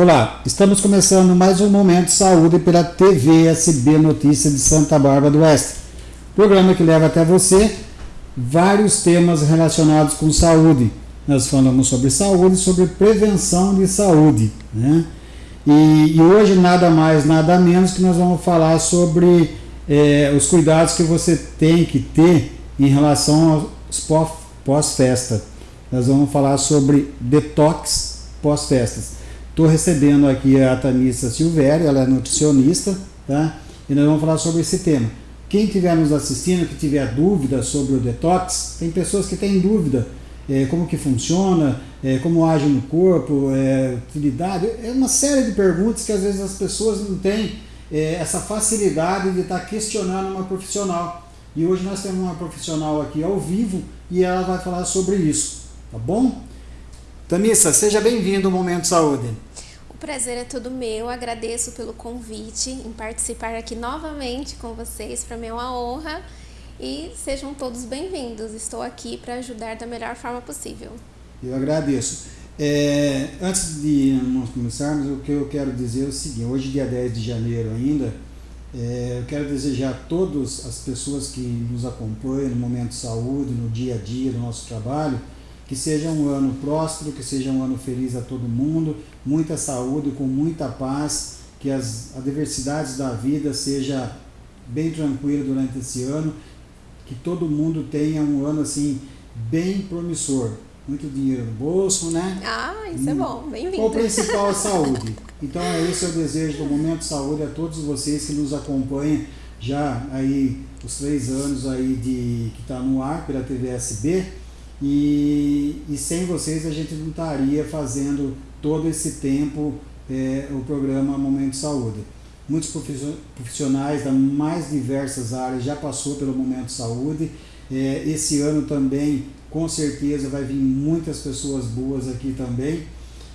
Olá, estamos começando mais um Momento Saúde pela TV SB Notícias de Santa Bárbara do Oeste. Programa que leva até você vários temas relacionados com saúde. Nós falamos sobre saúde, sobre prevenção de saúde. Né? E, e hoje nada mais, nada menos que nós vamos falar sobre é, os cuidados que você tem que ter em relação aos pós-festa. Nós vamos falar sobre detox pós-festas. Estou recebendo aqui a Tanissa Silvério, ela é nutricionista, tá? E nós vamos falar sobre esse tema. Quem estiver nos assistindo, que tiver dúvida sobre o detox, tem pessoas que têm dúvida é, como que funciona, é, como age no corpo, é, utilidade, é uma série de perguntas que às vezes as pessoas não têm é, essa facilidade de estar questionando uma profissional. E hoje nós temos uma profissional aqui ao vivo e ela vai falar sobre isso, tá bom? Tamissa, seja bem-vindo ao Momento Saúde. Prazer é todo meu, agradeço pelo convite em participar aqui novamente com vocês, para mim é uma honra e sejam todos bem-vindos. Estou aqui para ajudar da melhor forma possível. Eu agradeço. É, antes de nós começarmos, o que eu quero dizer é o seguinte: hoje, dia 10 de janeiro ainda, é, eu quero desejar a todas as pessoas que nos acompanham no momento de saúde, no dia a dia do nosso trabalho, que seja um ano próspero, que seja um ano feliz a todo mundo, muita saúde, com muita paz, que as adversidades da vida seja bem tranquila durante esse ano que todo mundo tenha um ano assim bem promissor. Muito dinheiro no bolso, né? Ah, isso é bom, bem-vindo. O principal é saúde. Então é esse o desejo do Momento Saúde a todos vocês que nos acompanham já aí os três anos aí de que está no ar pela TVSB e, e sem vocês a gente não estaria fazendo todo esse tempo é, o programa Momento Saúde muitos profissionais das mais diversas áreas já passou pelo momento saúde. É, esse ano também, com certeza, vai vir muitas pessoas boas aqui também.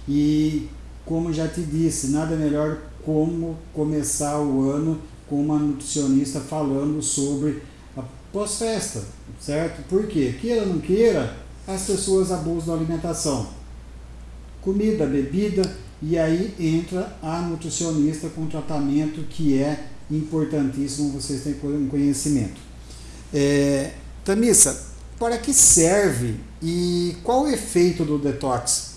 E como já te disse, nada melhor como começar o ano com uma nutricionista falando sobre pós-festa, certo? Por quê? Queira ou não queira, as pessoas abusam da alimentação. Comida, bebida, e aí entra a nutricionista com tratamento que é importantíssimo, vocês têm conhecimento. É, Tamissa, para que serve e qual o efeito do detox?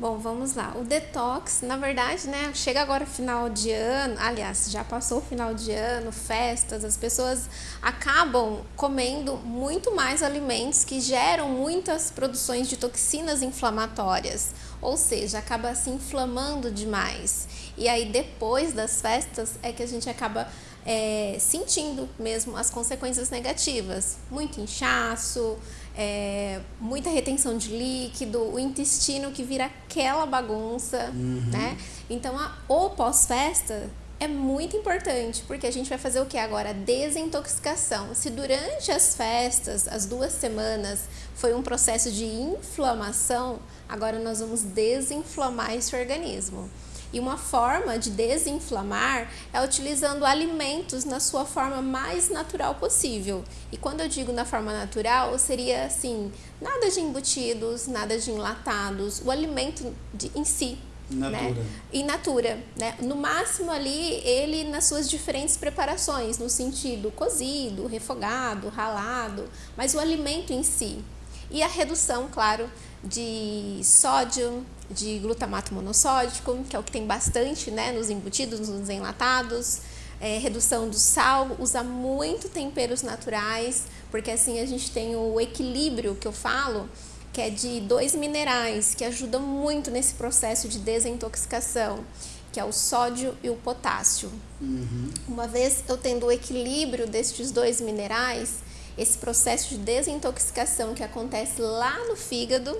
Bom, vamos lá. O detox, na verdade, né, chega agora final de ano, aliás, já passou o final de ano, festas, as pessoas acabam comendo muito mais alimentos que geram muitas produções de toxinas inflamatórias, ou seja, acaba se inflamando demais. E aí depois das festas é que a gente acaba é, sentindo mesmo as consequências negativas, muito inchaço, é, muita retenção de líquido, o intestino que vira aquela bagunça, uhum. né? Então, a, o pós-festa é muito importante, porque a gente vai fazer o que agora? Desintoxicação. Se durante as festas, as duas semanas, foi um processo de inflamação, agora nós vamos desinflamar esse organismo. E uma forma de desinflamar é utilizando alimentos na sua forma mais natural possível. E quando eu digo na forma natural, seria assim, nada de embutidos, nada de enlatados, o alimento de, em si, Natura. Né? In natura, né? No máximo ali, ele nas suas diferentes preparações, no sentido cozido, refogado, ralado, mas o alimento em si. E a redução, claro, de sódio, de glutamato monossódico, que é o que tem bastante né, nos embutidos, nos enlatados, é, redução do sal, usa muito temperos naturais, porque assim a gente tem o equilíbrio que eu falo, que é de dois minerais que ajudam muito nesse processo de desintoxicação, que é o sódio e o potássio. Uhum. Uma vez eu tendo o equilíbrio destes dois minerais, esse processo de desintoxicação que acontece lá no fígado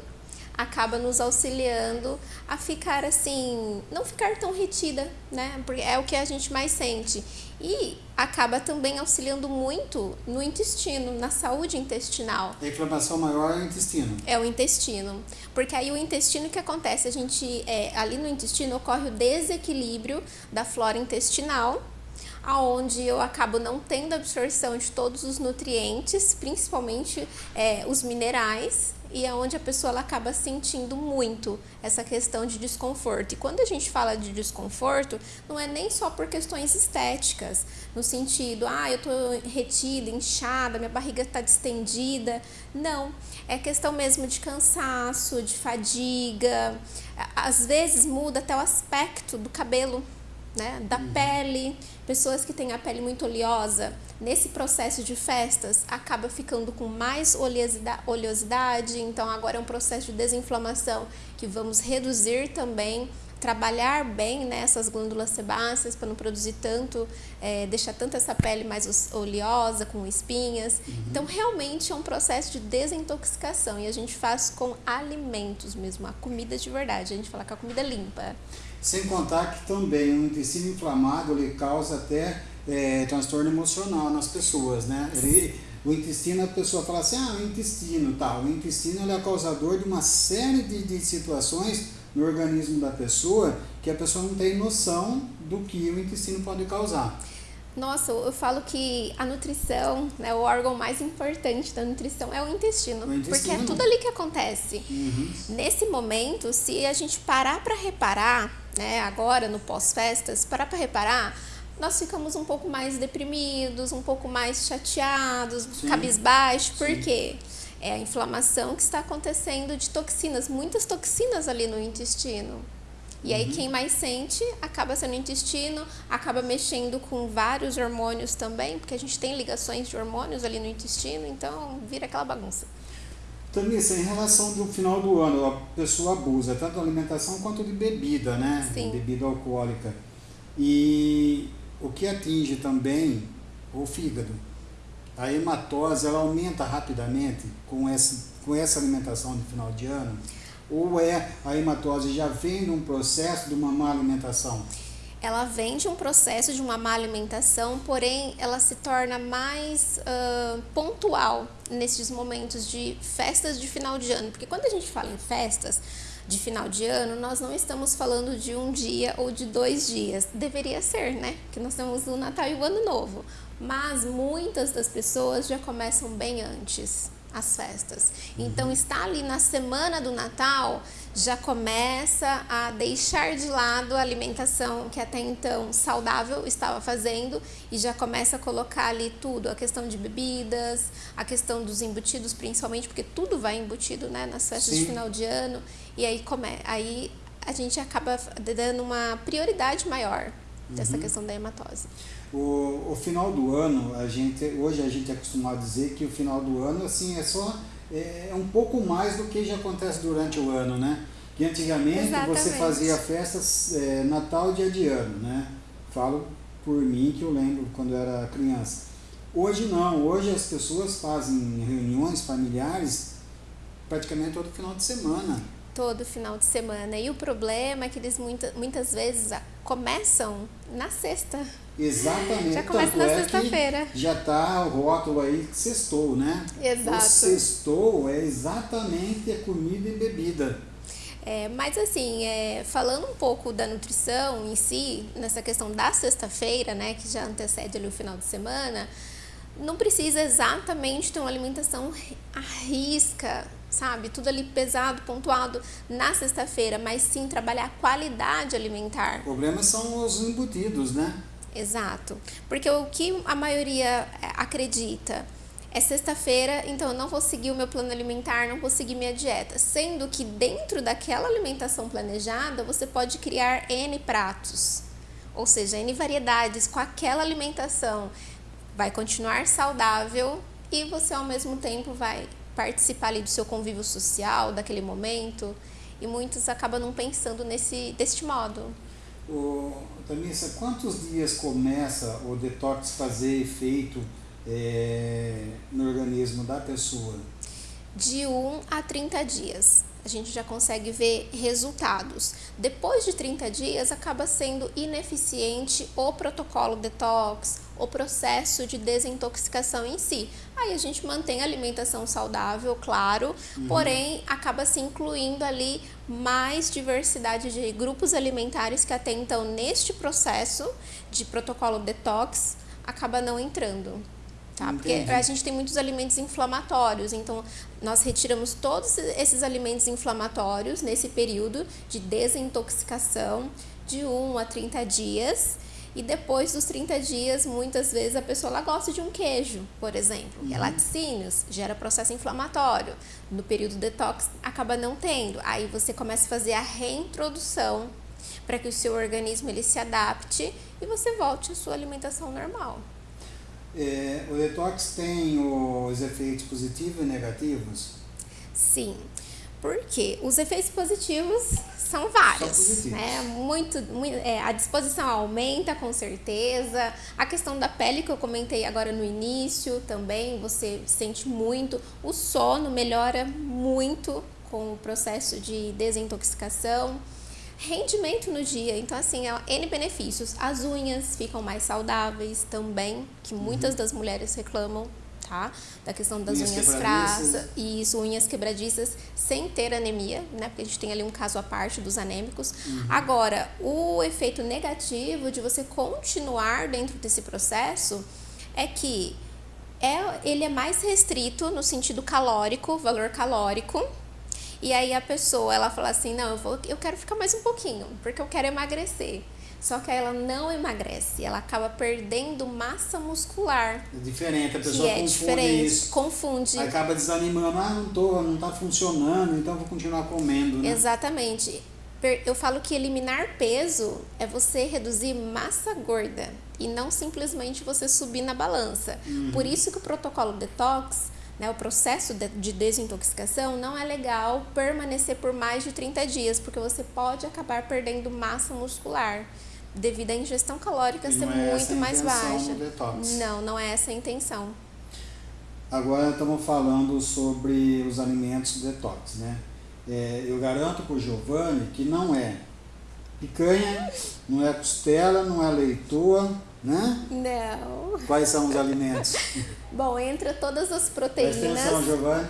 acaba nos auxiliando a ficar assim, não ficar tão retida, né? Porque é o que a gente mais sente. E acaba também auxiliando muito no intestino, na saúde intestinal. A inflamação maior é o intestino. É o intestino. Porque aí o intestino o que acontece? A gente, é, ali no intestino ocorre o desequilíbrio da flora intestinal aonde eu acabo não tendo absorção de todos os nutrientes, principalmente é, os minerais, e é onde a pessoa ela acaba sentindo muito essa questão de desconforto. E quando a gente fala de desconforto, não é nem só por questões estéticas, no sentido, ah, eu tô retida, inchada, minha barriga está distendida. Não, é questão mesmo de cansaço, de fadiga. Às vezes muda até o aspecto do cabelo né, da uhum. pele, pessoas que têm a pele muito oleosa, nesse processo de festas acaba ficando com mais oleosidade, então agora é um processo de desinflamação que vamos reduzir também, trabalhar bem nessas né, glândulas sebáceas para não produzir tanto, é, deixar tanto essa pele mais oleosa, com espinhas. Uhum. Então realmente é um processo de desintoxicação e a gente faz com alimentos mesmo, a comida de verdade, a gente fala que a comida limpa. Sem contar que também o intestino inflamado ele causa até é, transtorno emocional nas pessoas, né? Ele, o intestino, a pessoa fala assim, ah, o intestino, tá. O intestino ele é causador de uma série de, de situações no organismo da pessoa que a pessoa não tem noção do que o intestino pode causar. Nossa, eu falo que a nutrição, né, o órgão mais importante da nutrição é o intestino, o intestino. porque é tudo ali que acontece. Uhum. Nesse momento, se a gente parar para reparar, né, agora no pós-festas, parar para reparar, nós ficamos um pouco mais deprimidos, um pouco mais chateados, Sim. cabisbaixos, por quê? É a inflamação que está acontecendo de toxinas, muitas toxinas ali no intestino. E aí uhum. quem mais sente acaba sendo o intestino, acaba mexendo com vários hormônios também, porque a gente tem ligações de hormônios ali no intestino, então vira aquela bagunça. Tamissa, em relação do final do ano, a pessoa abusa tanto de alimentação quanto de bebida, né? Sim. Bebida alcoólica. E o que atinge também o fígado. A hematose, ela aumenta rapidamente com essa, com essa alimentação de final de ano? Ou é a hematose já vem de um processo de uma má alimentação? Ela vem de um processo de uma má alimentação, porém ela se torna mais uh, pontual nesses momentos de festas de final de ano. Porque quando a gente fala em festas de final de ano, nós não estamos falando de um dia ou de dois dias. Deveria ser, né? Que nós temos o Natal e o Ano Novo. Mas muitas das pessoas já começam bem antes as festas. Então, uhum. está ali na semana do Natal, já começa a deixar de lado a alimentação que até então saudável estava fazendo e já começa a colocar ali tudo, a questão de bebidas, a questão dos embutidos, principalmente, porque tudo vai embutido né, nas festas Sim. de final de ano, e aí, come, aí a gente acaba dando uma prioridade maior dessa uhum. questão da hematose. O, o final do ano, a gente, hoje a gente é acostumado a dizer que o final do ano assim, é só é, é um pouco mais do que já acontece durante o ano, né? Que antigamente Exatamente. você fazia festas é, Natal e dia de ano, né? Falo por mim que eu lembro quando eu era criança. Hoje não, hoje as pessoas fazem reuniões familiares praticamente todo final de semana todo final de semana. E o problema é que eles muita, muitas vezes começam na sexta. Exatamente. Já começa na é sexta-feira. Já tá o rótulo aí que sextou, né? Exato. O sextou é exatamente a comida e bebida. É, mas assim, é, falando um pouco da nutrição em si, nessa questão da sexta-feira, né, que já antecede ali o final de semana, não precisa exatamente ter uma alimentação à risca, sabe? Tudo ali pesado, pontuado na sexta-feira, mas sim trabalhar a qualidade alimentar. O problema são os embutidos, né? Exato. Porque o que a maioria é, acredita é sexta-feira, então eu não vou seguir o meu plano alimentar, não vou seguir minha dieta. Sendo que dentro daquela alimentação planejada, você pode criar N pratos, ou seja, N variedades com aquela alimentação. Vai continuar saudável e você ao mesmo tempo vai participar ali do seu convívio social, daquele momento, e muitos acabam não pensando nesse, deste modo. O, Tamissa, quantos dias começa o detox fazer efeito é, no organismo da pessoa? De 1 a 30 dias a gente já consegue ver resultados. Depois de 30 dias, acaba sendo ineficiente o protocolo detox, o processo de desintoxicação em si. Aí a gente mantém a alimentação saudável, claro, uhum. porém acaba se incluindo ali mais diversidade de grupos alimentares que até então neste processo de protocolo detox acaba não entrando. Tá? Porque a gente tem muitos alimentos inflamatórios, então nós retiramos todos esses alimentos inflamatórios nesse período de desintoxicação de 1 a 30 dias. E depois dos 30 dias, muitas vezes a pessoa ela gosta de um queijo, por exemplo, que é uhum. laticínios, gera processo inflamatório. No período detox acaba não tendo. Aí você começa a fazer a reintrodução para que o seu organismo ele se adapte e você volte à sua alimentação normal. É, o detox tem os efeitos positivos e negativos? Sim, porque os efeitos positivos são vários, né? Muito, muito é, a disposição aumenta com certeza. A questão da pele que eu comentei agora no início também, você sente muito. O sono melhora muito com o processo de desintoxicação rendimento no dia. Então, assim, é N benefícios. As unhas ficam mais saudáveis também, que muitas uhum. das mulheres reclamam, tá? Da questão das unhas, unhas fracas, isso, unhas quebradiças, sem ter anemia, né? Porque a gente tem ali um caso à parte dos anêmicos. Uhum. Agora, o efeito negativo de você continuar dentro desse processo é que é, ele é mais restrito no sentido calórico, valor calórico, e aí a pessoa, ela fala assim, não, eu, vou, eu quero ficar mais um pouquinho, porque eu quero emagrecer. Só que ela não emagrece, ela acaba perdendo massa muscular. É diferente, a pessoa é confunde diferente, isso. confunde. Acaba desanimando, ah, não tô, não tá funcionando, então vou continuar comendo, né? Exatamente. Eu falo que eliminar peso é você reduzir massa gorda e não simplesmente você subir na balança. Uhum. Por isso que o protocolo detox né, o processo de desintoxicação, não é legal permanecer por mais de 30 dias, porque você pode acabar perdendo massa muscular devido à ingestão calórica e ser é muito mais baixa. Não, não é essa a intenção. Agora estamos falando sobre os alimentos detox, né? É, eu garanto para o Giovanni que não é picanha, não é costela, não é leitoa, né? Não. Quais são os alimentos? Bom, entra todas as proteínas. Atenção, Giovanni.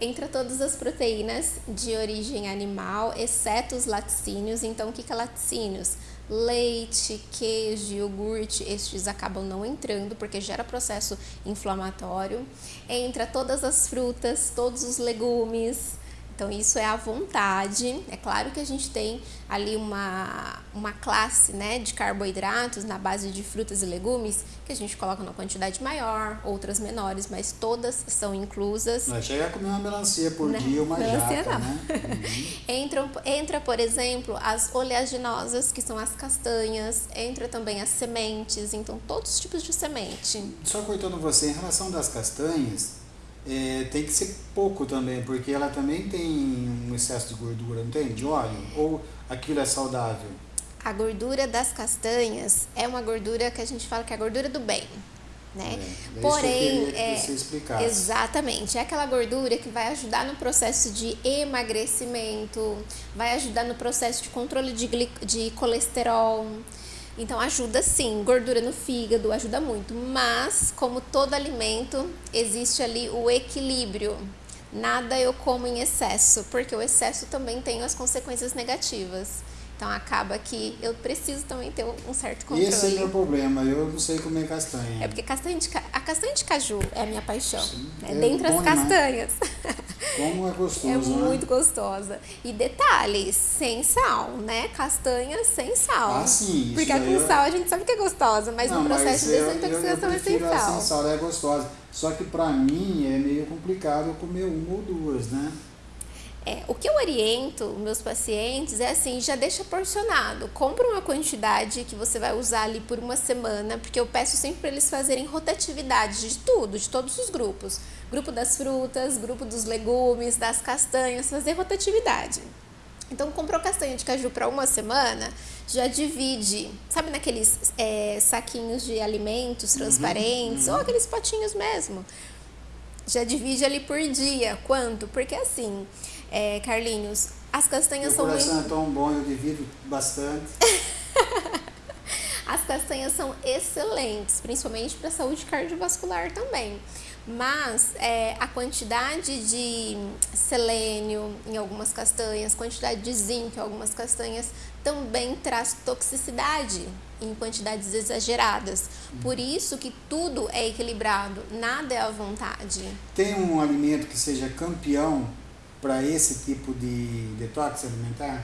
Entra todas as proteínas de origem animal, exceto os laticínios. Então, o que, que é laticínios? Leite, queijo, iogurte, estes acabam não entrando porque gera processo inflamatório. Entra todas as frutas, todos os legumes, então, isso é à vontade. É claro que a gente tem ali uma, uma classe né, de carboidratos na base de frutas e legumes que a gente coloca numa quantidade maior, outras menores, mas todas são inclusas. Não chega a comer uma melancia por não, dia uma melancia jaca, não. Né? Uhum. entra, entra, por exemplo, as oleaginosas, que são as castanhas, entra também as sementes, então todos os tipos de semente. Só cortando você, em relação das castanhas, é, tem que ser pouco também, porque ela também tem um excesso de gordura, não tem? De óleo? Ou aquilo é saudável? A gordura das castanhas é uma gordura que a gente fala que é a gordura do bem. Né? É, é Porém, é, você exatamente, é aquela gordura que vai ajudar no processo de emagrecimento, vai ajudar no processo de controle de, de colesterol, então ajuda sim, gordura no fígado ajuda muito, mas como todo alimento, existe ali o equilíbrio. Nada eu como em excesso, porque o excesso também tem as consequências negativas. Então acaba que eu preciso também ter um certo controle. Esse é o meu problema, eu não sei comer castanha. É porque castanha de, a castanha de caju é a minha paixão. Sim, é, é dentre as castanhas. Como é gostoso, É né? muito gostosa. E detalhes, sem sal, né? Castanha sem sal. Ah, sim. Porque a com eu... sal a gente sabe que é gostosa, mas não, no processo de desintoxicação é sem sal. sem sal, é gostosa. Só que pra mim é meio complicado eu comer uma ou duas, né? É, o que eu oriento meus pacientes é assim, já deixa porcionado. Compra uma quantidade que você vai usar ali por uma semana, porque eu peço sempre para eles fazerem rotatividade de tudo, de todos os grupos. Grupo das frutas, grupo dos legumes, das castanhas, fazer rotatividade. Então, comprou castanha de caju para uma semana, já divide, sabe naqueles é, saquinhos de alimentos uhum, transparentes, uhum, uhum. ou aqueles potinhos mesmo. Já divide ali por dia. Quanto? Porque assim, é, Carlinhos, as castanhas Meu são muito... é tão bom, eu divido bastante. As castanhas são excelentes, principalmente para a saúde cardiovascular também. Mas é, a quantidade de selênio em algumas castanhas, quantidade de zinco em algumas castanhas também traz toxicidade em quantidades exageradas. Por isso que tudo é equilibrado, nada é à vontade. Tem um alimento que seja campeão para esse tipo de detox alimentar?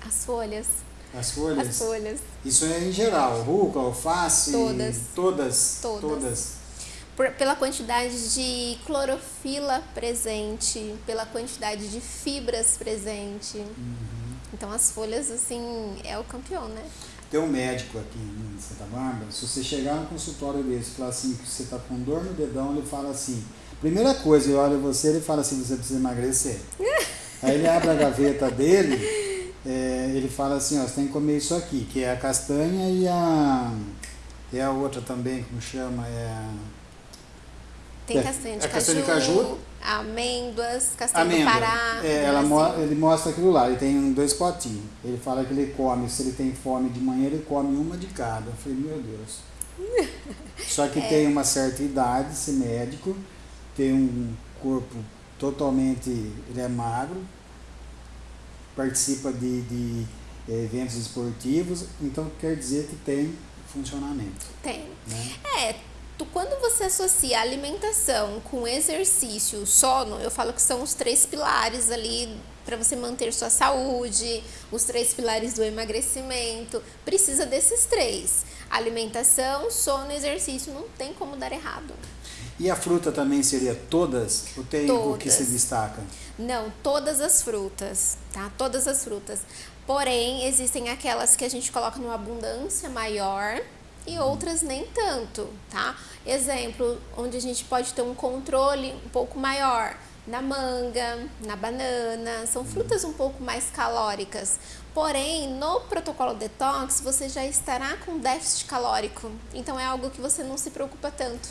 As folhas. As folhas? As folhas. Isso é em geral, rúcula, alface? Todas. Todas? Todas. Todas. Por, pela quantidade de clorofila presente, pela quantidade de fibras presente. Uhum. Então as folhas, assim, é o campeão, né? Tem um médico aqui em Santa Bárbara, se você chegar no consultório dele e falar assim, que você está com dor no dedão, ele fala assim, primeira coisa, ele olha você, ele fala assim, você precisa emagrecer. Aí ele abre a gaveta dele é, ele fala assim, ó, você tem que comer isso aqui, que é a castanha e a. E a outra também, como chama? É a, tem castanha de, é, caju, castanha de caju, amêndoas, castanha Amêndoa. do Pará. É, ela mo ele mostra aquilo lá, ele tem dois potinhos. Ele fala que ele come, se ele tem fome de manhã, ele come uma de cada. Eu falei, meu Deus. Só que é. tem uma certa idade, esse médico, tem um corpo totalmente, ele é magro, participa de, de eh, eventos esportivos, então quer dizer que tem funcionamento. Tem. Né? É, tu, quando você associa alimentação com exercício, sono, eu falo que são os três pilares ali para você manter sua saúde, os três pilares do emagrecimento, precisa desses três: alimentação, sono e exercício. Não tem como dar errado. E a fruta também seria todas? Ou tem todas. o que se destaca? Não, todas as frutas, tá? Todas as frutas. Porém, existem aquelas que a gente coloca numa abundância maior e outras nem tanto, tá? Exemplo, onde a gente pode ter um controle um pouco maior na manga, na banana, são frutas um pouco mais calóricas. Porém, no protocolo detox, você já estará com déficit calórico, então é algo que você não se preocupa tanto.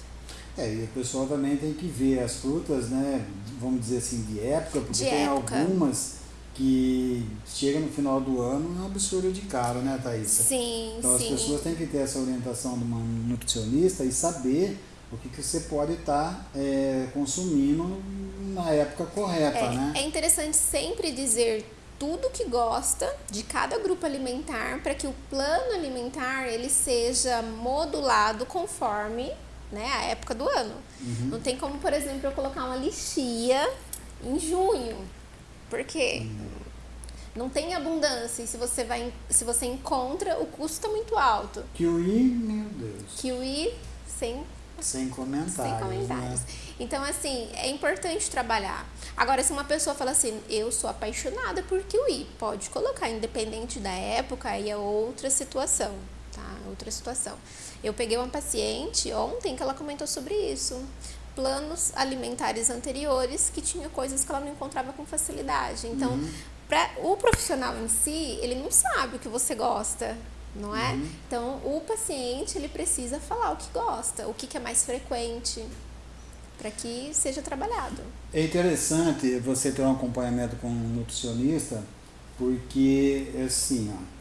É, e o pessoal também tem que ver as frutas, né, vamos dizer assim, de época, porque de tem época. algumas que chega no final do ano é um absurdo de caro, né, Thaís? Sim, Então sim. as pessoas têm que ter essa orientação de uma nutricionista e saber o que, que você pode estar tá, é, consumindo na época correta, é, né? É interessante sempre dizer tudo que gosta de cada grupo alimentar para que o plano alimentar ele seja modulado conforme né, a época do ano. Uhum. Não tem como, por exemplo, eu colocar uma lixia em junho. Por quê? Uhum. Não tem abundância e se você vai se você encontra, o custo está muito alto. Kiwi, meu Deus. Kiwi sem sem comentários. Sem comentários. Né? Então, assim, é importante trabalhar. Agora, se uma pessoa fala assim, eu sou apaixonada por kiwi, pode colocar, independente da época, aí é outra situação, tá? Outra situação. Eu peguei uma paciente ontem que ela comentou sobre isso. Planos alimentares anteriores que tinha coisas que ela não encontrava com facilidade. Então, uhum. para o profissional em si, ele não sabe o que você gosta, não é? Uhum. Então, o paciente ele precisa falar o que gosta, o que, que é mais frequente, para que seja trabalhado. É interessante você ter um acompanhamento com um nutricionista, porque assim, ó,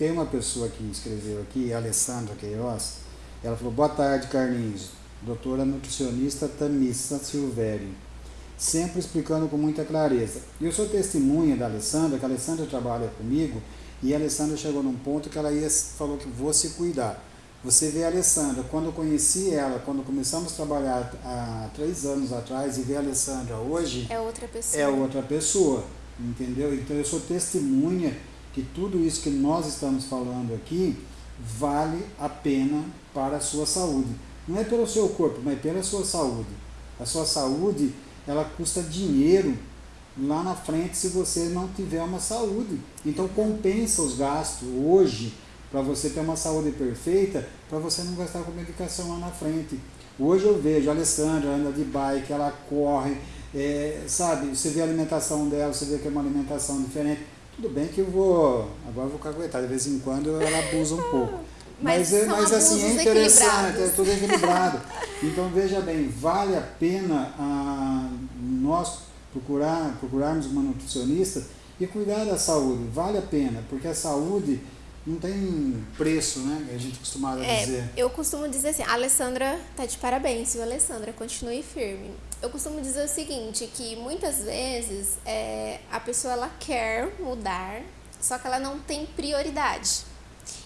tem uma pessoa que escreveu aqui, a Alessandra Queiroz, ela falou, boa tarde, Carlinhos, doutora nutricionista Tamissa Silvério, sempre explicando com muita clareza. Eu sou testemunha da Alessandra, que a Alessandra trabalha comigo, e a Alessandra chegou num ponto que ela ia, falou que vou se cuidar. Você vê a Alessandra, quando eu conheci ela, quando começamos a trabalhar há três anos atrás, e ver a Alessandra hoje... É outra pessoa. É outra pessoa, entendeu? Então eu sou testemunha que tudo isso que nós estamos falando aqui vale a pena para a sua saúde. Não é pelo seu corpo, mas pela sua saúde. A sua saúde, ela custa dinheiro lá na frente se você não tiver uma saúde. Então compensa os gastos hoje para você ter uma saúde perfeita, para você não gastar com medicação lá na frente. Hoje eu vejo a Alessandra anda de bike, ela corre, é, sabe, você vê a alimentação dela, você vê que é uma alimentação diferente. Tudo bem que eu vou. Agora eu vou caguetar, de vez em quando ela abusa um pouco. Mas, mas, mas assim, é interessante, é tudo equilibrado. então veja bem, vale a pena ah, nós procurar, procurarmos uma nutricionista e cuidar da saúde. Vale a pena, porque a saúde não tem preço, né? A gente costumava É, dizer. eu costumo dizer assim, a Alessandra tá de parabéns, viu, Alessandra? Continue firme. Eu costumo dizer o seguinte, que muitas vezes é, a pessoa ela quer mudar, só que ela não tem prioridade.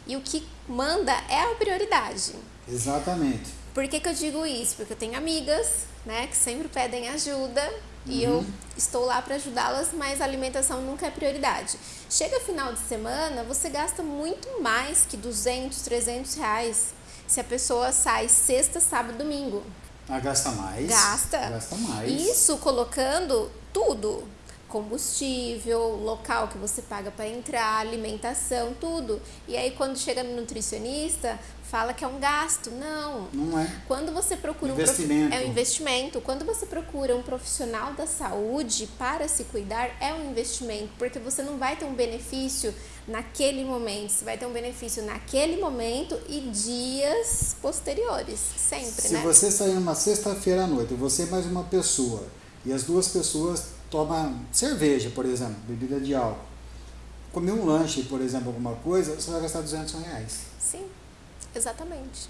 E o que manda é a prioridade. Exatamente. Por que, que eu digo isso? Porque eu tenho amigas, né, que sempre pedem ajuda e eu estou lá para ajudá-las, mas a alimentação nunca é prioridade. Chega final de semana, você gasta muito mais que 200, 300 reais se a pessoa sai sexta, sábado, domingo. Ah, gasta mais. Gasta. Gasta mais. Isso colocando tudo. Combustível, local que você paga para entrar, alimentação, tudo. E aí quando chega no nutricionista, fala que é um gasto. Não. Não é. Quando você procura Investimento. um prof... é um investimento. Quando você procura um profissional da saúde para se cuidar, é um investimento, porque você não vai ter um benefício naquele momento, você vai ter um benefício naquele momento e dias posteriores, sempre, Se né? você sair numa sexta-feira à noite, você e mais uma pessoa, e as duas pessoas tomam cerveja, por exemplo, bebida de álcool, comer um lanche, por exemplo, alguma coisa, você vai gastar 200 reais. Sim, exatamente.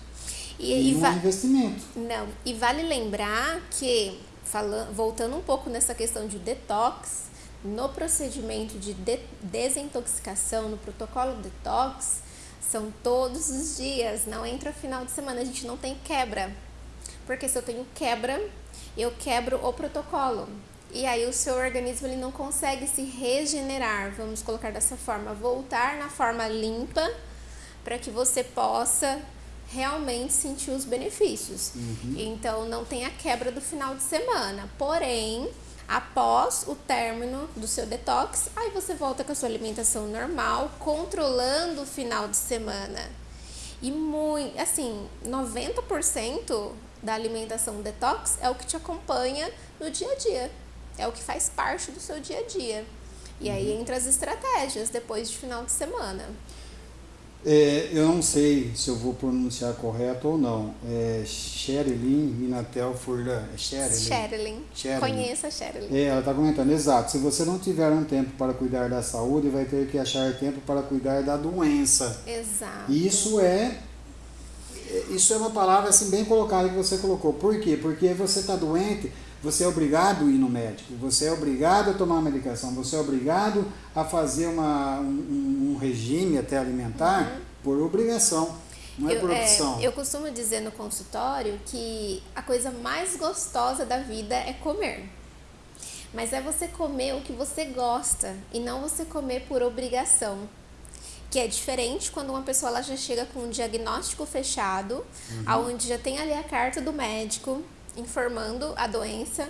E, E, é investimento. Não, e vale lembrar que, falando, voltando um pouco nessa questão de detox, no procedimento de, de desintoxicação, no protocolo detox, são todos os dias, não entra final de semana, a gente não tem quebra. Porque se eu tenho quebra, eu quebro o protocolo. E aí o seu organismo ele não consegue se regenerar, vamos colocar dessa forma, voltar na forma limpa para que você possa realmente sentir os benefícios. Então não tem a quebra do final de semana. Porém, após o término do seu detox, aí você volta com a sua alimentação normal, controlando o final de semana. E muito, assim, 90% da alimentação detox é o que te acompanha no dia a dia. É o que faz parte do seu dia a dia. E aí entra as estratégias depois de final de semana. É, eu não sei se eu vou pronunciar correto ou não. É Sherilyn Minatel Furlan. É Sherilyn? Sherilyn. Conheça a Sherilyn. É, ela está comentando, exato. Se você não tiver um tempo para cuidar da saúde, vai ter que achar tempo para cuidar da doença. Exato. Isso é é- isso é uma palavra assim bem colocada que você colocou. Por quê? Porque você está doente, você é obrigado a ir no médico, você é obrigado a tomar medicação, você é obrigado a fazer uma, um, um regime até alimentar por obrigação, não é Uhum. Eu, por é, opção. eu costumo dizer no consultório que a coisa mais gostosa da vida é comer. Mas é você comer o que você gosta e não você comer por obrigação. Que é diferente quando uma pessoa ela já chega com um diagnóstico fechado, aonde já tem ali a carta do médico informando a doença.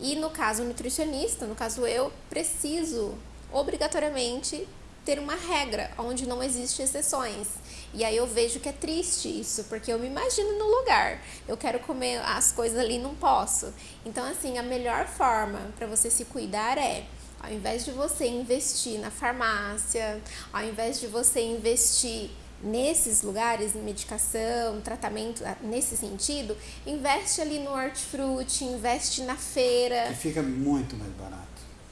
E no caso nutricionista, no caso eu, preciso obrigatoriamente ter uma regra onde não existe exceções. E aí eu vejo que é triste isso, porque eu me imagino no lugar. Eu quero comer as coisas ali, não posso. Então assim, a melhor forma para você se cuidar é ao invés de você investir na farmácia, ao invés de você investir nesses lugares, em medicação, tratamento ah, nesse sentido, investe ali no hortifruti, investe na feira. Que fica muito mais barato.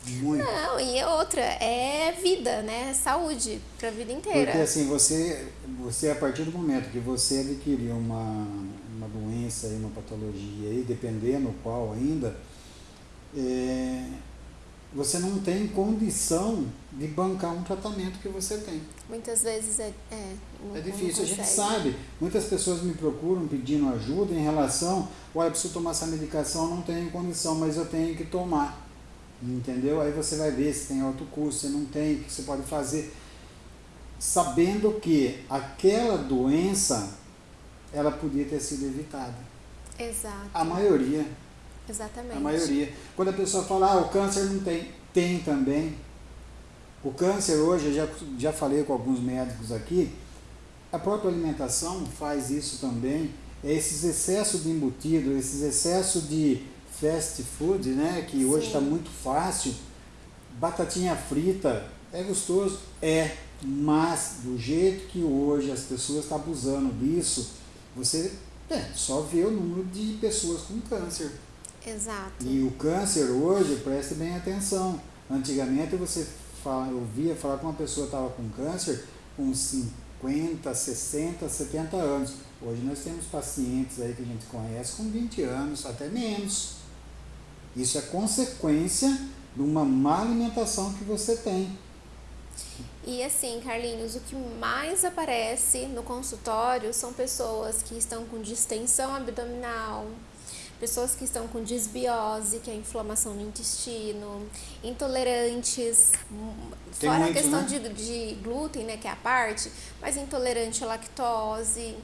Muito. Não, e outra, é vida, né? É Saúde pra vida inteira. Porque assim, você, você a partir do momento que você adquirir uma, uma doença e uma patologia, aí, dependendo qual ainda, é, você não tem condição de bancar um tratamento que você tem. Muitas vezes é. É, não- É difícil, a gente sabe. Muitas pessoas me procuram pedindo ajuda em relação, olha, eu preciso tomar essa medicação, não tenho condição, mas eu tenho que tomar. Entendeu? Aí você vai ver se tem alto custo, se não tem, o que você pode fazer. Sabendo que aquela doença, ela podia ter sido evitada. Exato. A maioria, Exatamente. a maioria. Quando a pessoa fala, ah, o câncer não tem, tem também. O câncer hoje, eu já, já falei com alguns médicos aqui, a própria alimentação faz isso também. É esses excessos de embutido, esses excessos de fast food, né? Que hoje Sim. está muito fácil. Batatinha frita, é gostoso? É. Mas do jeito que hoje as pessoas estão abusando disso, você é, só vê o número de pessoas com câncer. Exato. E o câncer hoje, preste bem atenção. Antigamente você fala, ouvia falar que uma pessoa estava com câncer com 50, 60, 70 anos. Hoje nós temos pacientes aí que a gente conhece com 20 anos, até menos. Isso é consequência de uma má alimentação que você tem. E assim, Carlinhos, o que mais aparece no consultório são pessoas que estão com distensão abdominal, pessoas que estão com disbiose, que é inflamação no intestino, intolerantes, Tem fora muito, a questão né? de, de glúten, né, que é a parte, mas intolerante à lactose.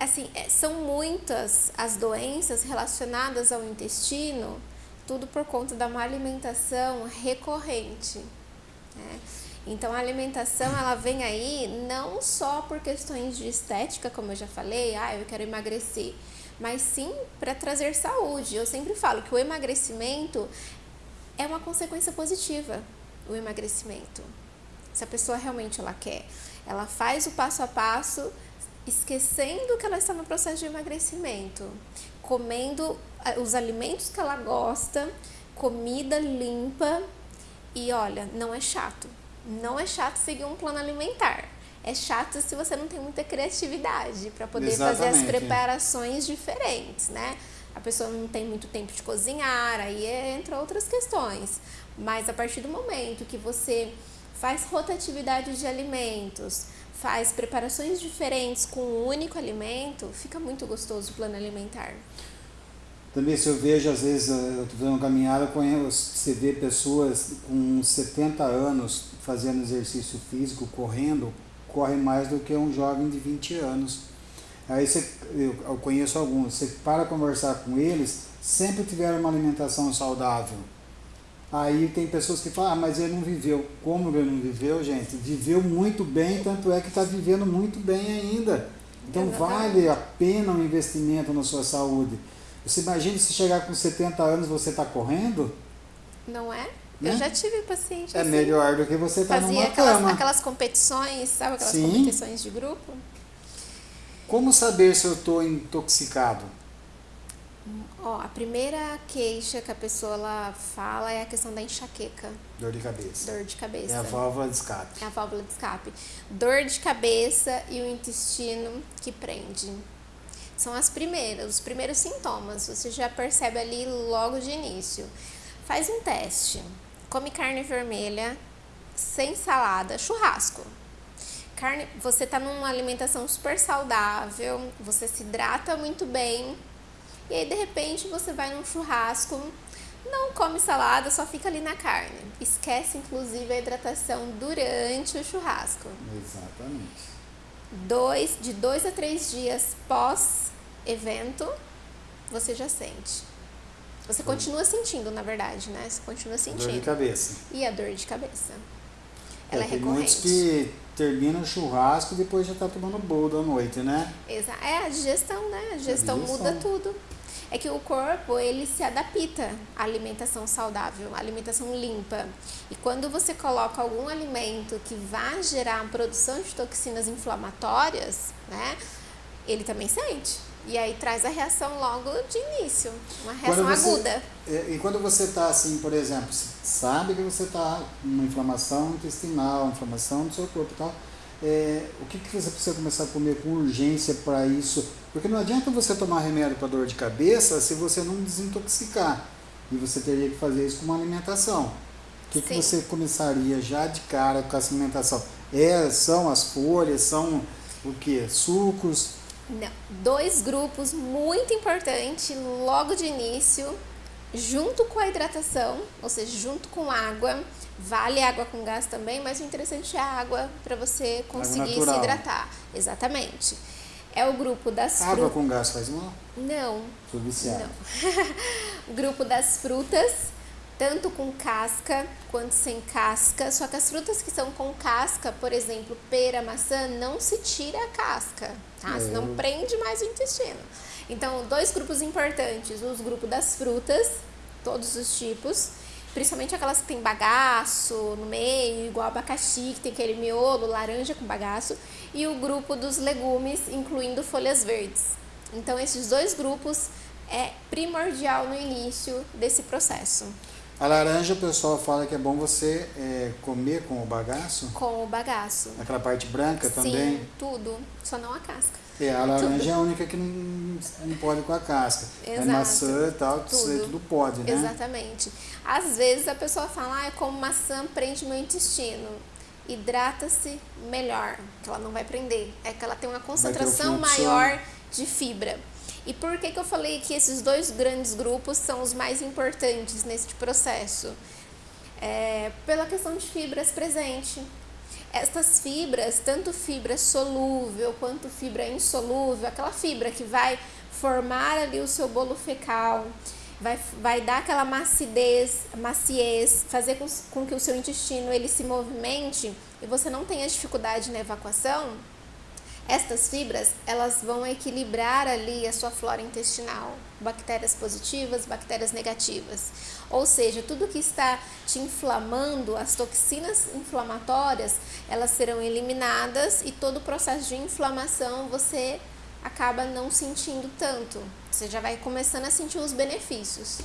Assim, é, são muitas as doenças relacionadas ao intestino, tudo por conta da má alimentação recorrente. Né? Então a alimentação ela vem aí não só por questões de estética, como eu já falei, ah, eu quero emagrecer, mas sim para trazer saúde. Eu sempre falo que o emagrecimento é uma consequência positiva, o emagrecimento. Se a pessoa realmente ela quer, ela faz o passo a passo, esquecendo que ela está no processo de emagrecimento, comendo os alimentos que ela gosta, comida limpa e olha, não é chato não é chato seguir um plano alimentar. É chato se você não tem muita criatividade para poder Exatamente. fazer as preparações diferentes, né? A pessoa não tem muito tempo de cozinhar, aí entra outras questões. Mas a partir do momento que você faz rotatividade de alimentos, faz preparações diferentes com um único alimento, fica muito gostoso o plano alimentar. Também se eu vejo, às vezes, eu estou fazendo uma caminhada, você vê pessoas com 70 anos fazendo exercício físico, correndo, corre mais do que um jovem de 20 anos. Aí você, eu, conheço alguns, você para conversar com eles, sempre tiveram uma alimentação saudável. Aí tem pessoas que falam, ah, mas ele não viveu. Como ele não viveu, gente? Viveu muito bem, tanto é que está vivendo muito bem ainda. Então Exatamente. vale a pena um investimento na sua saúde. Você imagina se chegar com 70 anos você está correndo? Não é? Né? Eu já tive paciente É assim, melhor do que você estar tá numa aquelas, cama. aquelas competições, sabe aquelas Sim. competições de grupo? Como saber se eu estou intoxicado? Ó, a primeira queixa que a pessoa ela fala é a questão da enxaqueca. Dor de cabeça. Dor de cabeça. É a válvula de escape. É a válvula de escape. Dor de cabeça e o intestino que prende. São as primeiras, os primeiros sintomas. Você já percebe ali logo de início. Faz um teste. Come carne vermelha, sem salada, churrasco. Carne, você está numa alimentação super saudável, você se hidrata muito bem, e aí de repente você vai num churrasco, não come salada, só fica ali na carne. Esquece inclusive a hidratação durante o churrasco. Exatamente dois, de dois a três dias pós evento, você já sente. Você continua sentindo, na verdade, né? Você continua sentindo. Dor de cabeça. E a dor de cabeça. Ela é, é recorrente. muitos que terminam o churrasco e depois já tá tomando bolo da noite, né? Exato. É, a digestão, né? A digestão, a digestão muda tudo. É que o corpo, ele se adapta à alimentação saudável, à alimentação limpa. E quando você coloca algum alimento que vai gerar a produção de toxinas inflamatórias, né? Ele também sente. E aí traz a reação logo de início, uma reação você, aguda. É, e quando você está assim, por exemplo, sabe que você está com uma inflamação intestinal, inflamação do seu corpo e tal, é, o que, que você precisa começar a comer com urgência para isso? Porque não adianta você tomar remédio para dor de cabeça se você não desintoxicar. E você teria que fazer isso com uma alimentação. O que, que você começaria já de cara com essa alimentação? É, são as folhas, são o que? Sucos? Não. Dois grupos muito importantes logo de início, junto com a hidratação, ou seja, junto com água. Vale água com gás também, mas o interessante é a água para você conseguir se hidratar. Exatamente. É o grupo das frutas. Água com gás faz mal? Não. Sou viciado. Não. o grupo das frutas, tanto com casca quanto sem casca. Só que as frutas que são com casca, por exemplo, pera, maçã, não se tira a casca, tá? É. Senão prende mais o intestino. Então, dois grupos importantes: os grupos das frutas, todos os tipos, principalmente aquelas que tem bagaço no meio, igual abacaxi, que tem aquele miolo, laranja com bagaço, e o grupo dos legumes, incluindo folhas verdes. Então, esses dois grupos é primordial no início desse processo. A laranja o pessoal fala que é bom você é, comer com o bagaço? Com o bagaço. Aquela parte branca Sim, também? tudo, só não a casca. É, a laranja tudo. é a única que não, não pode com a casca. É Exato. É maçã e tal, tudo. tudo pode, né? Exatamente. Às vezes a pessoa fala, ah, como maçã prende meu intestino. Hidrata-se melhor, que ela não vai prender. É que ela tem uma concentração maior de fibra. E por que, que eu falei que esses dois grandes grupos são os mais importantes neste processo? É, pela questão de fibras presente. Estas fibras, tanto fibra solúvel quanto fibra insolúvel, aquela fibra que vai formar ali o seu bolo fecal, vai, vai dar aquela macidez, maciez, fazer com, com que o seu intestino ele se movimente e você não tenha dificuldade na evacuação, estas fibras, elas vão equilibrar ali a sua flora intestinal, bactérias positivas, bactérias negativas. Ou seja, tudo que está te inflamando, as toxinas inflamatórias, elas serão eliminadas e todo o processo de inflamação você acaba não sentindo tanto. Você já vai começando a sentir os benefícios.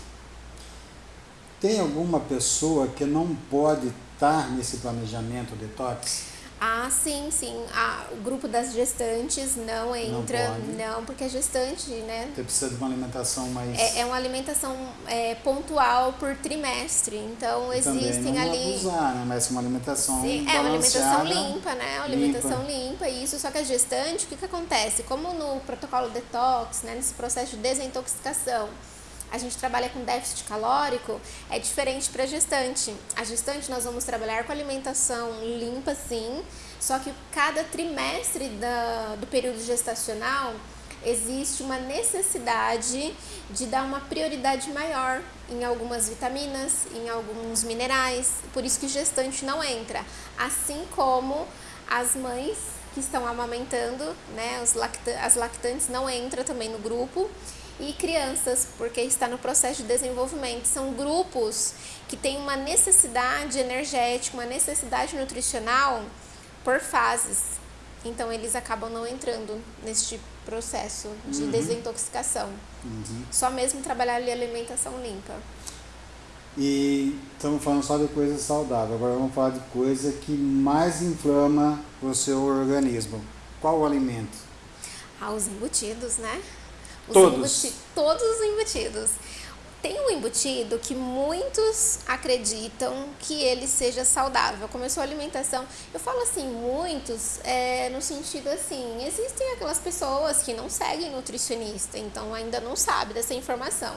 Tem alguma pessoa que não pode estar nesse planejamento detox? Ah, sim, sim. Ah, o grupo das gestantes não entra, não, não porque a gestante, né? Você precisa de uma alimentação mais. É, é uma alimentação é, pontual por trimestre. Então existem não ali. Abusar, né? Mas uma alimentação. Sim, é uma alimentação limpa, né? Uma alimentação limpa. limpa, isso. Só que a gestante, o que, que acontece? Como no protocolo detox, né? Nesse processo de desintoxicação a gente trabalha com déficit calórico, é diferente para gestante. A gestante nós vamos trabalhar com alimentação limpa sim, só que cada trimestre da, do período gestacional existe uma necessidade de dar uma prioridade maior em algumas vitaminas, em alguns minerais, por isso que gestante não entra, assim como as mães que estão amamentando, né, as lactantes não entram também no grupo e crianças, porque está no processo de desenvolvimento. São grupos que têm uma necessidade energética, uma necessidade nutricional por fases. Então eles acabam não entrando neste processo de uhum. desintoxicação. Uhum. Só mesmo trabalhar ali alimentação limpa. E estamos falando só de coisa saudável. Agora vamos falar de coisa que mais inflama o seu organismo. Qual o alimento? Ah, os embutidos, né? Os todos. Embuti todos os embutidos. Tem um embutido que muitos acreditam que ele seja saudável. Começou a alimentação. Eu falo assim, muitos, é, no sentido assim, existem aquelas pessoas que não seguem nutricionista, então ainda não sabe dessa informação.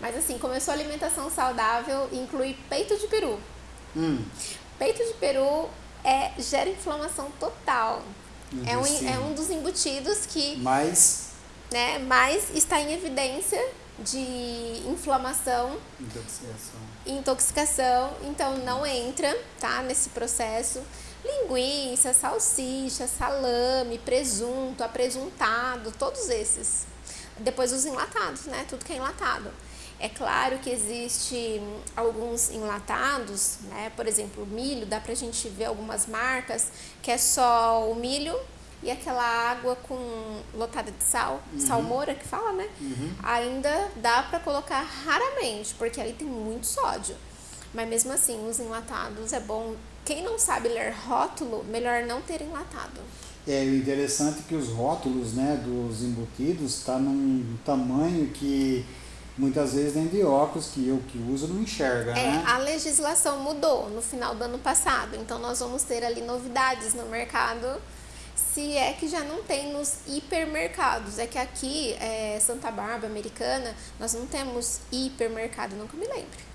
Mas assim, começou a alimentação saudável, inclui peito de peru. Hum. Peito de peru é, gera inflamação total. É um, é um dos embutidos que. Mas né? Mas está em evidência de inflamação, intoxicação. intoxicação, então não entra, tá, nesse processo. Linguiça, salsicha, salame, presunto, apresuntado, todos esses. Depois os enlatados, né? Tudo que é enlatado. É claro que existe alguns enlatados, né? Por exemplo, o milho, dá pra gente ver algumas marcas que é só o milho e aquela água com lotada de sal, uhum. salmoura que fala, né? Uhum. Ainda dá para colocar raramente, porque ali tem muito sódio. Mas mesmo assim, os enlatados é bom. Quem não sabe ler rótulo, melhor não ter enlatado. É interessante que os rótulos, né, dos embutidos está num tamanho que muitas vezes nem de óculos que eu que uso não enxerga, é, né? A legislação mudou no final do ano passado, então nós vamos ter ali novidades no mercado se é que já não tem nos hipermercados. É que aqui, é, Santa Bárbara, Americana, nós não temos hipermercado, nunca me lembro.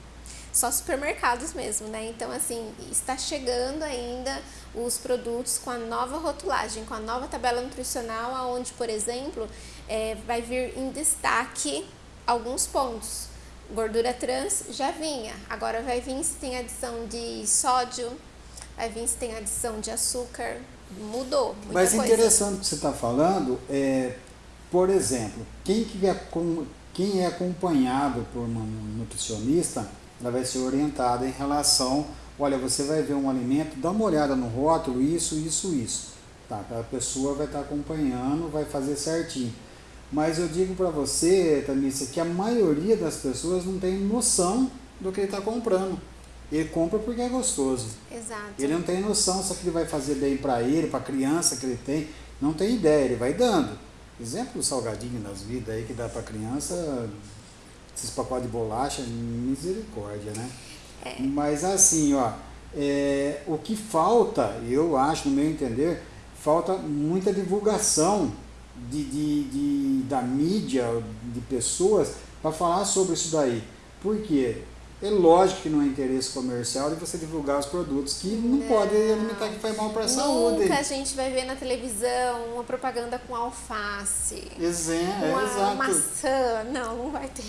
Só supermercados mesmo, né? Então, assim, está chegando ainda os produtos com a nova rotulagem, com a nova tabela nutricional, onde, por exemplo, é, vai vir em destaque alguns pontos. Gordura trans já vinha, agora vai vir se tem adição de sódio, vai vir se tem adição de açúcar, mudou. Mas coisa. interessante que você está falando, é, por exemplo, quem, que é, quem é acompanhado por uma nutricionista, ela vai ser orientada em relação, olha, você vai ver um alimento, dá uma olhada no rótulo, isso, isso, isso. Tá, a pessoa vai estar tá acompanhando, vai fazer certinho. Mas eu digo para você, Tamissa, que a maioria das pessoas não tem noção do que está comprando. Ele compra porque é gostoso. Exato. Ele não tem noção se aquilo vai fazer bem para ele, para a criança que ele tem. Não tem ideia, ele vai dando. Exemplo salgadinho nas vidas aí que dá para criança, esses pacotes de bolacha, misericórdia, né? É. Mas assim, ó, é, o que falta, eu acho, no meu entender, falta muita divulgação de, de, de da mídia, de pessoas, para falar sobre isso daí. Por quê? É lógico que não é interesse comercial de você divulgar os produtos que não, não. pode alimentar que faz mal para a saúde. Nunca a gente vai ver na televisão uma propaganda com alface. Exato, uma exato. maçã. Não, não vai ter.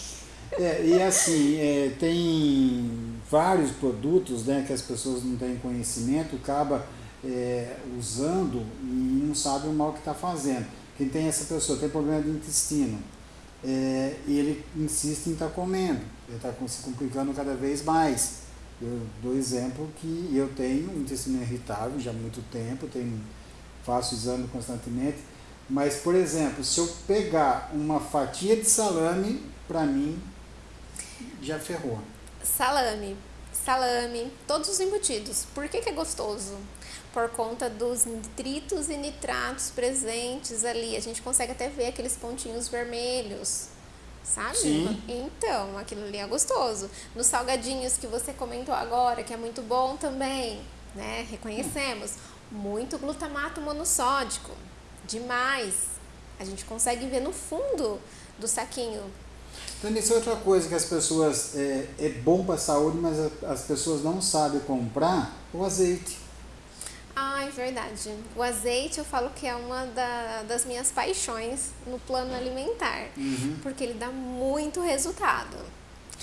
É, e assim, é, tem vários produtos né, que as pessoas não têm conhecimento, acaba é, usando e não sabe o mal que está fazendo. Quem tem essa pessoa tem problema de intestino é, e ele insiste em estar tá comendo, ele está se complicando cada vez mais. Eu dou exemplo que eu tenho um intestino irritável já há muito tempo, tenho, faço exame constantemente, mas, por exemplo, se eu pegar uma fatia de salame, para mim, já ferrou. Salame, salame, todos os embutidos. Por que, que é gostoso? Por conta dos nitritos e nitratos presentes ali. A gente consegue até ver aqueles pontinhos vermelhos, sabe? Sim. Então, aquilo ali é gostoso. Nos salgadinhos que você comentou agora, que é muito bom também, né? Reconhecemos. Muito glutamato monossódico. Demais. A gente consegue ver no fundo do saquinho então, isso é outra coisa que as pessoas, é, é bom para a saúde, mas as pessoas não sabem comprar, o azeite. É verdade. O azeite eu falo que é uma da, das minhas paixões no plano alimentar, uhum. porque ele dá muito resultado.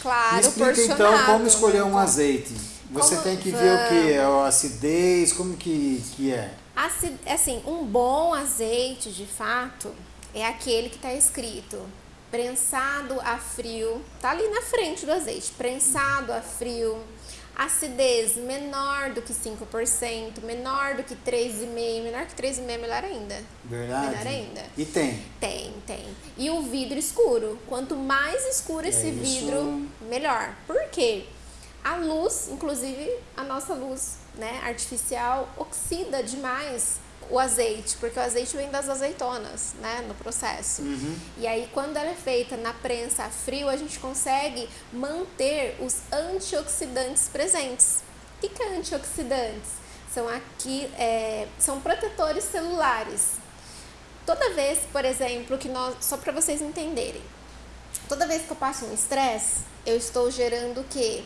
Claro, Me explica então como escolher um azeite. Você Como- tem que ver o que? A acidez, como que, que é? Acid- Assim, um bom azeite, de fato, é aquele que está escrito prensado a frio, tá ali na frente do azeite, prensado a frio, acidez menor do que 5%, menor do que 3,5%, menor que 3,5% é melhor ainda. Verdade? Melhor ainda. E tem. Tem, tem. E o vidro escuro. Quanto mais escuro esse É isso. vidro, melhor. Por quê? A luz, inclusive a nossa luz né, artificial, oxida demais o azeite, porque o azeite vem das azeitonas, né, no processo. Uhum. E aí, quando ela é feita na prensa a frio, a gente consegue manter os antioxidantes presentes. O que, que é antioxidantes? São aqui, é, são protetores celulares. Toda vez, por exemplo, que nós, só para vocês entenderem, toda vez que eu passo um estresse, eu estou gerando o quê?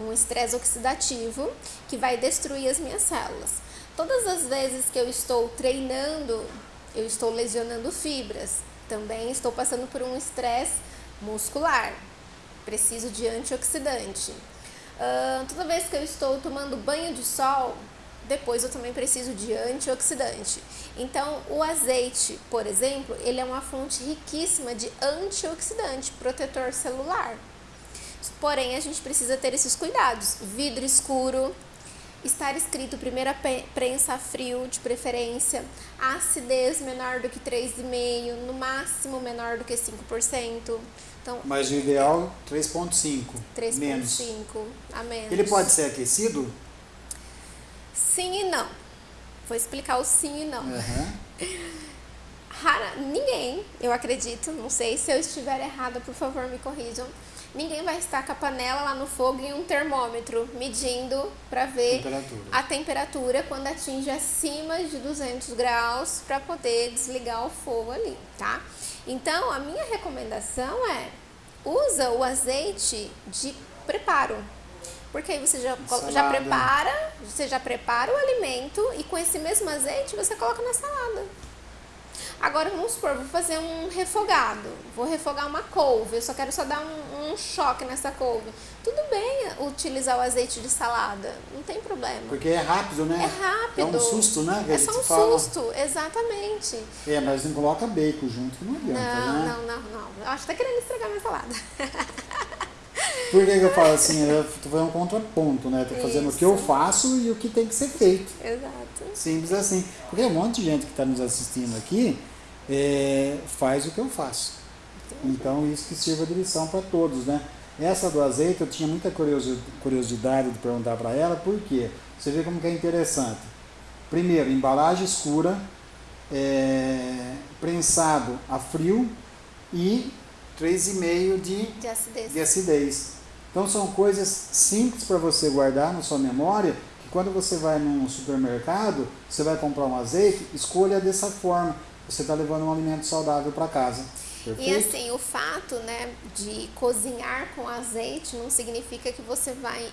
Um estresse oxidativo que vai destruir as minhas células. Todas as vezes que eu estou treinando, eu estou lesionando fibras. Também estou passando por um estresse muscular. Preciso de antioxidante. Ah, toda vez que eu estou tomando banho de sol, depois eu também preciso de antioxidante. Então, o azeite, por exemplo, ele é uma fonte riquíssima de antioxidante, protetor celular. Porém, a gente precisa ter esses cuidados. Vidro escuro, estar escrito primeira prensa a frio, de preferência, acidez menor do que 3,5%, no máximo menor do que 5%. Então, Mas o ideal 3.5. Menos. 3,5 a menos. Ele pode ser aquecido? Sim e não. Vou explicar o sim e não. Aham. Rara, ninguém, eu acredito, não sei se eu estiver errada, por favor me corrijam. Ninguém vai estar com a panela lá no fogo e um termômetro medindo para ver Temperatura. a temperatura quando atinge acima de 200 graus para poder desligar o fogo ali, tá? Então, a minha recomendação é usa o azeite de preparo. Porque aí você já, já prepara, você já prepara o alimento e com esse mesmo azeite você coloca na salada. Agora vamos supor, vou fazer um refogado, vou refogar uma couve, eu só quero só dar um, um choque nessa couve. Tudo bem utilizar o azeite de salada, não tem problema. Porque é rápido, né? É rápido. É um susto, né? É só um fala. susto, exatamente. É, mas não coloca bacon junto, que não adianta, Não, né? não, não, não. Eu acho que tá querendo estragar minha salada. Por que, que eu falo assim? Eu tô fazendo um contraponto, né? Tô fazendo o que eu Isso. faço e o que tem que ser feito. Exato. Simples assim. Porque um monte de gente que está nos assistindo aqui é, faz o que eu faço. Então isso que sirva de lição para todos, né? Essa do azeite eu tinha muita curiosidade de perguntar para ela, por quê? Você vê como que é interessante. Primeiro, embalagem escura, é, prensado a frio e 3,5 de, de acidez. de acidez. Então são coisas simples para você guardar na sua memória, que quando você vai num supermercado, você vai comprar um azeite, escolha dessa forma. Você está levando um alimento saudável para casa. Perfeito? E assim, o fato né, de cozinhar com azeite não significa que você vai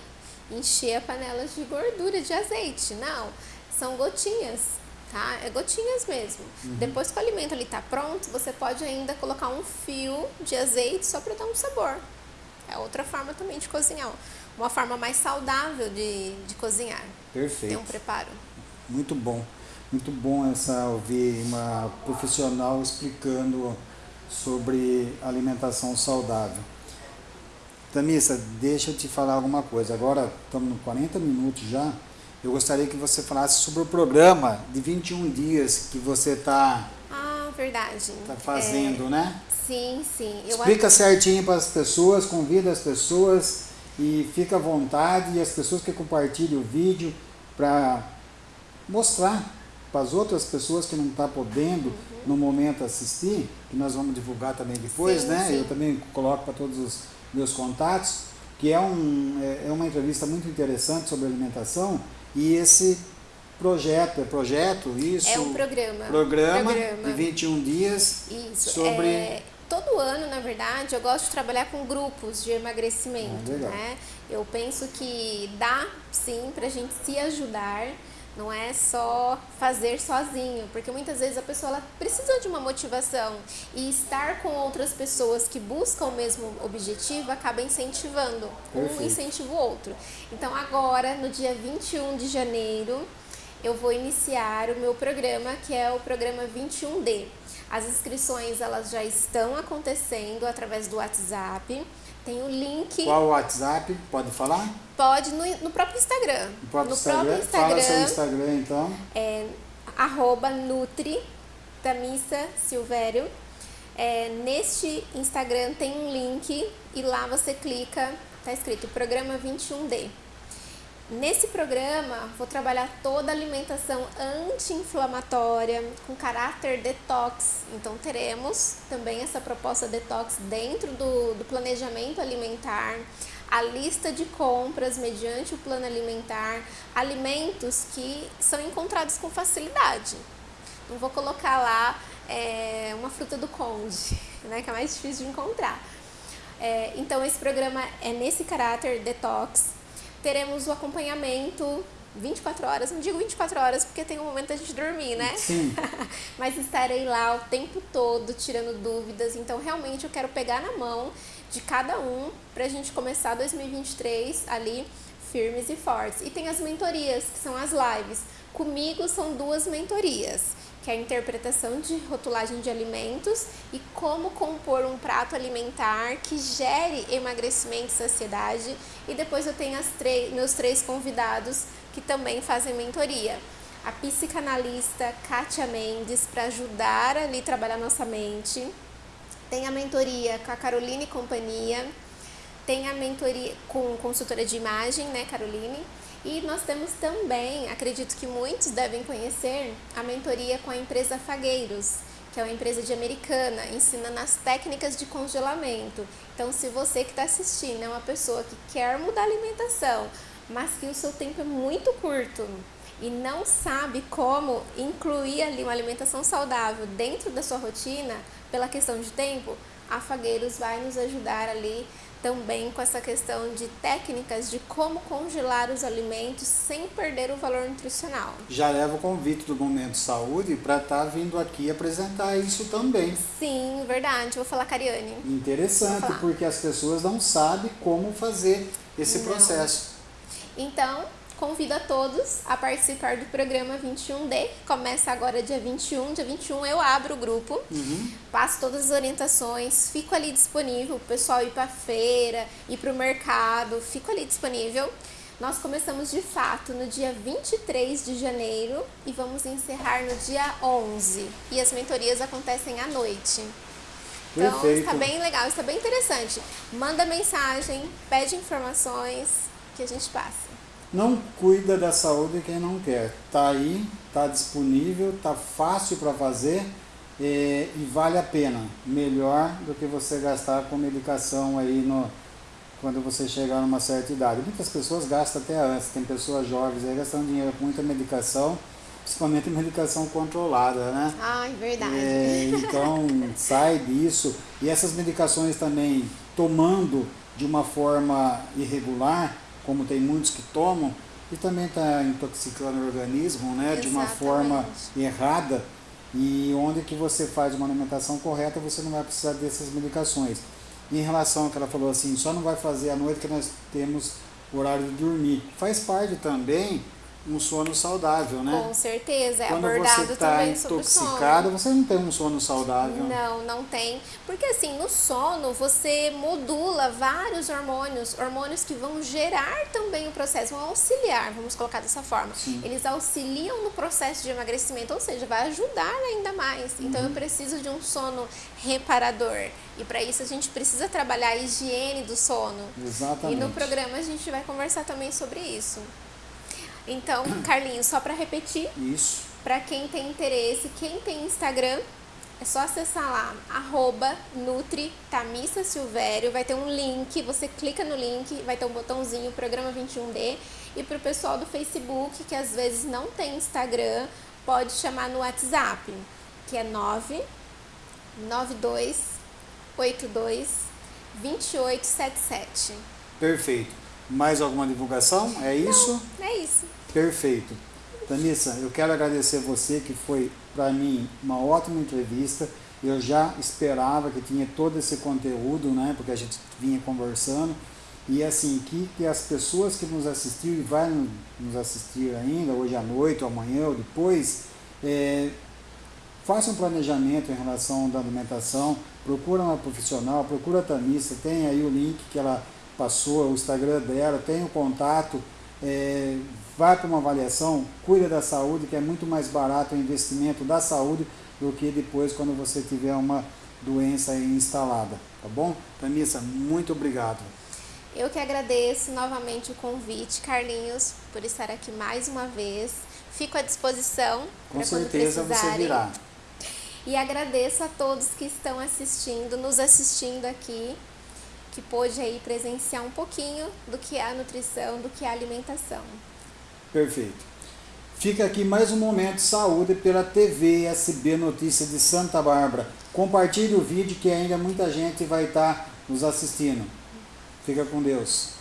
encher a panela de gordura de azeite. Não, são gotinhas, tá? É gotinhas mesmo. Uhum. Depois que o alimento ali está pronto, você pode ainda colocar um fio de azeite só para dar um sabor. É outra forma também de cozinhar. Uma forma mais saudável de, de cozinhar. Perfeito. Tem um preparo. Muito bom. Muito bom essa ouvir uma profissional explicando sobre alimentação saudável. Tamissa, deixa eu te falar alguma coisa. Agora estamos no 40 minutos já. Eu gostaria que você falasse sobre o programa de 21 dias que você está ah, verdade. Tá fazendo, é, né? Sim, sim. Eu Explica certinho para as pessoas, convida as pessoas e fica à vontade e as pessoas que compartilhem o vídeo para mostrar para as outras pessoas que não estão tá podendo uhum. no momento assistir, que nós vamos divulgar também depois, sim, né? Sim. Eu também coloco para todos os meus contatos, que é, um, é, é uma entrevista muito interessante sobre alimentação e esse projeto, é projeto, isso? É um programa. Programa, programa. de 21 dias isso. sobre... É, todo ano, na verdade, eu gosto de trabalhar com grupos de emagrecimento, ah, né? Eu penso que dá, sim, para a gente se ajudar, não é só fazer sozinho, porque muitas vezes a pessoa ela precisa de uma motivação e estar com outras pessoas que buscam o mesmo objetivo acaba incentivando. Perfeito. Um incentiva o outro. Então agora, no dia 21 de janeiro, eu vou iniciar o meu programa, que é o programa 21D. As inscrições elas já estão acontecendo através do WhatsApp. Tem o link. Qual o WhatsApp? Pode falar? Pode no, no próprio Instagram. No próprio, no Instagram. próprio Instagram. Fala seu Instagram então. É arroba Nutri Tamissa Silvério. É, neste Instagram tem um link e lá você clica, tá escrito Programa 21D. Nesse programa, vou trabalhar toda a alimentação anti-inflamatória, com caráter detox. Então, teremos também essa proposta detox dentro do, do planejamento alimentar, a lista de compras mediante o plano alimentar, alimentos que são encontrados com facilidade. Não vou colocar lá é, uma fruta do conde, né, que é mais difícil de encontrar. É, então, esse programa é nesse caráter detox teremos o acompanhamento 24 horas, não digo 24 horas porque tem um momento da gente dormir, né? Sim. Mas estarei lá o tempo todo tirando dúvidas, então realmente eu quero pegar na mão de cada um para a gente começar 2023 ali firmes e fortes. E tem as mentorias, que são as lives. Comigo são duas mentorias que é a interpretação de rotulagem de alimentos e como compor um prato alimentar que gere emagrecimento e saciedade. E depois eu tenho meus três convidados que também fazem mentoria. A psicanalista Kátia Mendes para ajudar ali trabalhar nossa mente. Tem a mentoria com a Caroline e Companhia. Tem a mentoria com consultora de imagem, né, Caroline? E nós temos também, acredito que muitos devem conhecer, a mentoria com a empresa Fagueiros, que é uma empresa de americana, ensinando as técnicas de congelamento. Então, se você que está assistindo é uma pessoa que quer mudar a alimentação, mas que o seu tempo é muito curto e não sabe como incluir ali uma alimentação saudável dentro da sua rotina, pela questão de tempo, a Fagueiros vai nos ajudar ali também com essa questão de técnicas de como congelar os alimentos sem perder o valor nutricional. Já leva o convite do Momento Saúde para estar tá vindo aqui apresentar isso também. Sim, verdade. Vou falar, Cariane. Interessante, porque as pessoas não sabem como fazer esse não. processo. Então, convido a todos a participar do programa 21D. Começa agora dia 21. Dia 21 eu abro o grupo, uhum. passo todas as orientações, fico ali disponível. O pessoal ir para feira, ir para o mercado, fico ali disponível. Nós começamos de fato no dia 23 de janeiro e vamos encerrar no dia 11. E as mentorias acontecem à noite. Então Perfeito. está bem legal, está bem interessante. Manda mensagem, pede informações que a gente passa. Não cuida da saúde quem não quer. Tá aí, tá disponível, tá fácil para fazer e, e, vale a pena. Melhor do que você gastar com medicação aí no, quando você chegar numa certa idade. Muitas pessoas gastam até antes, tem pessoas jovens aí gastando dinheiro com muita medicação, principalmente medicação controlada, né? Ai, verdade. É, então, sai disso. E essas medicações também, tomando de uma forma irregular, como tem muitos que tomam, e também está intoxicando o organismo, né? Exatamente. De uma forma errada, e onde que você faz uma alimentação correta, você não vai precisar dessas medicações. Em relação ao que ela falou assim, só não vai fazer à noite que nós temos horário de dormir. Faz parte também um sono saudável, né? Com certeza, é Quando abordado você tá também sobre o sono. você não tem um sono saudável. Não, não tem. Porque assim, no sono você modula vários hormônios, hormônios que vão gerar também o processo, vão auxiliar, vamos colocar dessa forma. Sim. Eles auxiliam no processo de emagrecimento, ou seja, vai ajudar ainda mais. Uhum. Então eu preciso de um sono reparador. E para isso a gente precisa trabalhar a higiene do sono. Exatamente. E no programa a gente vai conversar também sobre isso. Então, Carlinhos, só para repetir. Isso. Para quem tem interesse, quem tem Instagram, é só acessar lá, arroba Nutri Tamissa Silvério, vai ter um link, você clica no link, vai ter um botãozinho, Programa 21D. E para o pessoal do Facebook, que às vezes não tem Instagram, pode chamar no WhatsApp, que é 99282 2877. Perfeito. Mais alguma divulgação? É isso? Não, é isso. Perfeito. Tanissa, eu quero agradecer você que foi para mim uma ótima entrevista. Eu já esperava que tinha todo esse conteúdo, né? Porque a gente vinha conversando. E assim, que, que as pessoas que nos assistiram e vai nos assistir ainda, hoje à noite, ou amanhã, ou depois, é, façam um planejamento em relação da alimentação, procura uma profissional, procura a Tanissa, tem aí o link que ela passou, o Instagram dela, tem o contato, é, vai para uma avaliação, cuida da saúde, que é muito mais barato o investimento da saúde do que depois quando você tiver uma doença instalada, tá bom? Tamissa, muito obrigado. Eu que agradeço novamente o convite, Carlinhos, por estar aqui mais uma vez. Fico à disposição. Com certeza você virá. E agradeço a todos que estão assistindo, nos assistindo aqui que pôde aí presenciar um pouquinho do que é a nutrição, do que é a alimentação. Perfeito. Fica aqui mais um momento de saúde pela TV SB Notícias de Santa Bárbara. Compartilhe o vídeo que ainda muita gente vai estar nos assistindo. Fica com Deus.